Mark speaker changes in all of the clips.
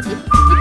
Speaker 1: Thank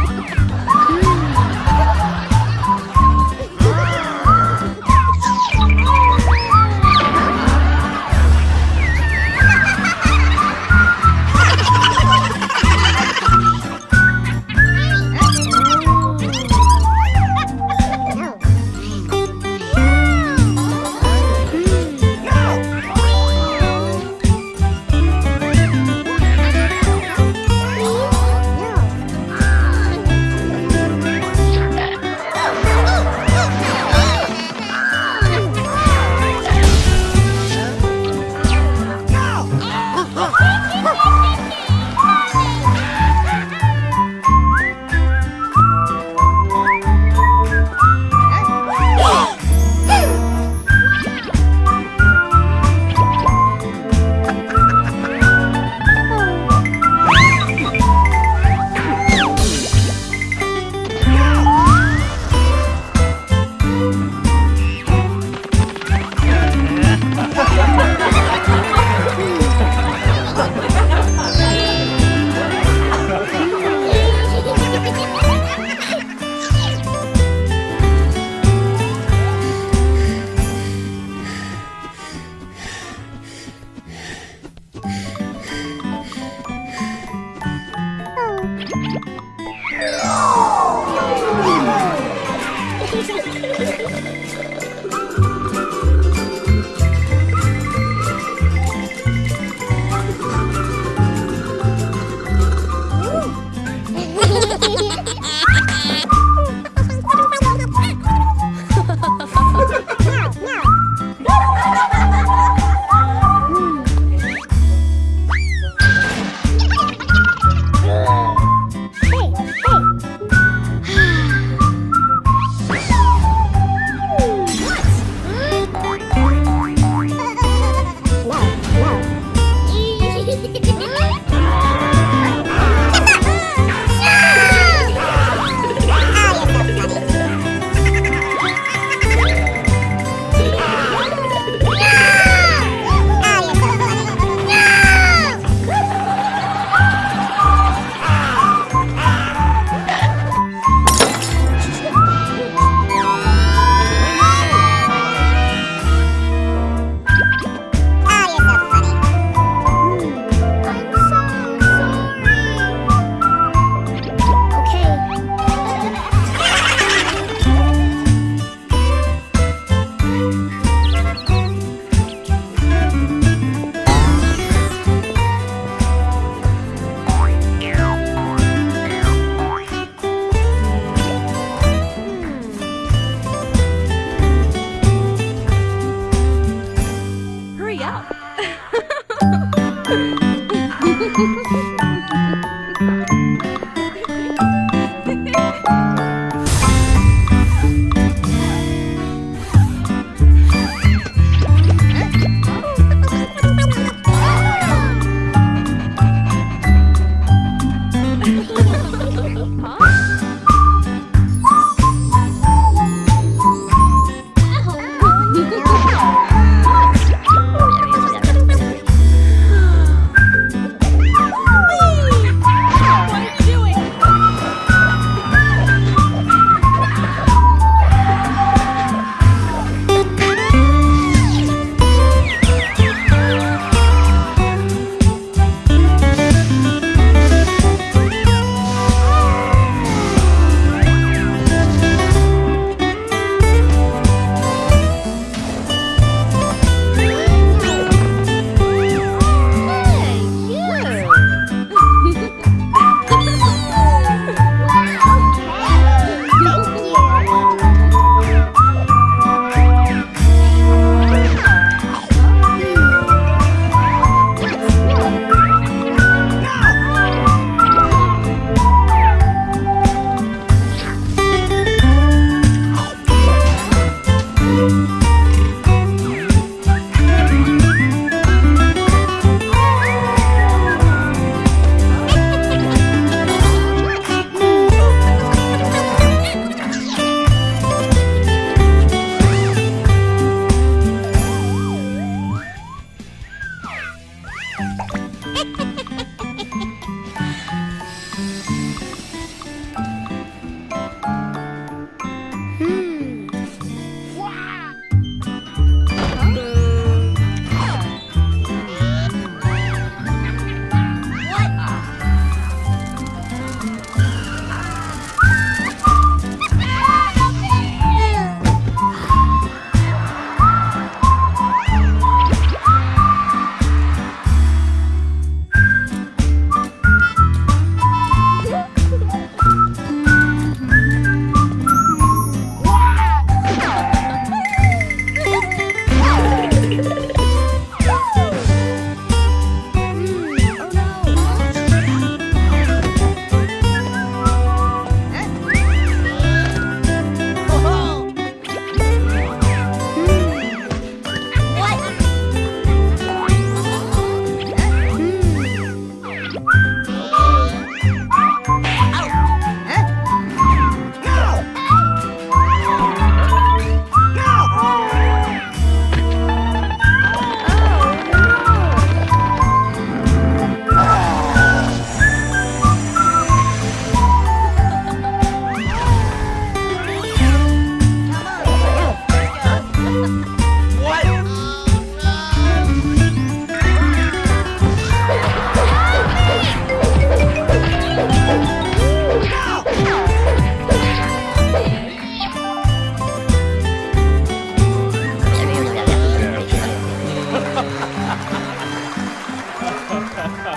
Speaker 1: ハハ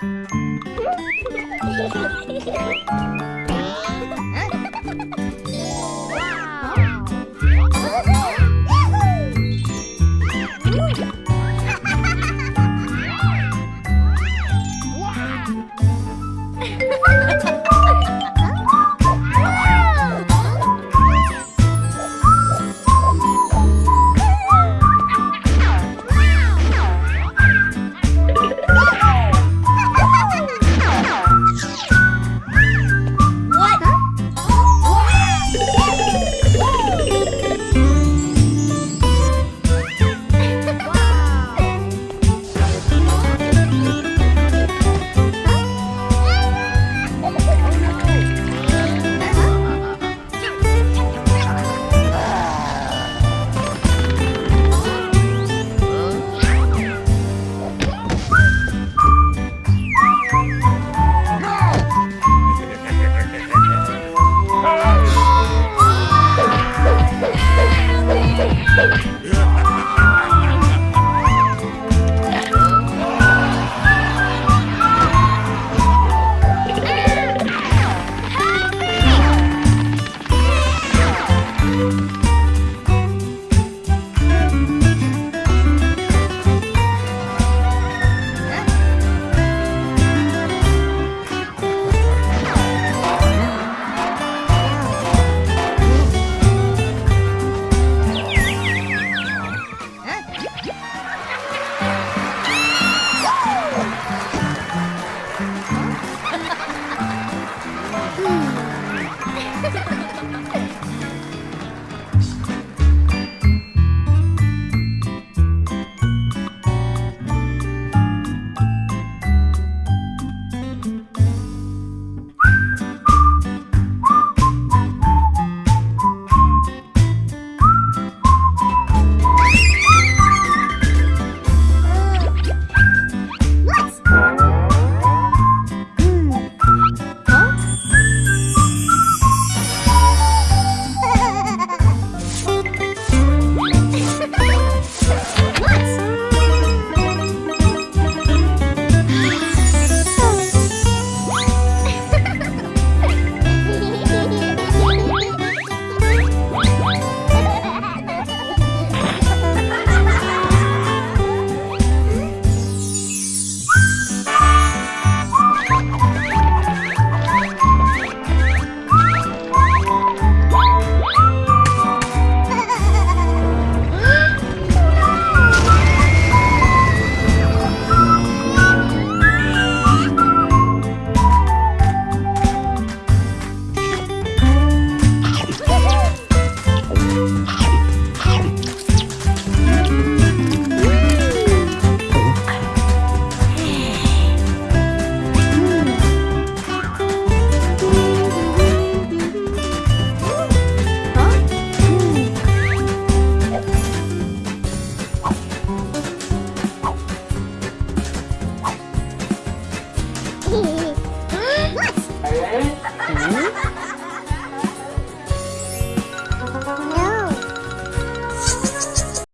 Speaker 1: ハハ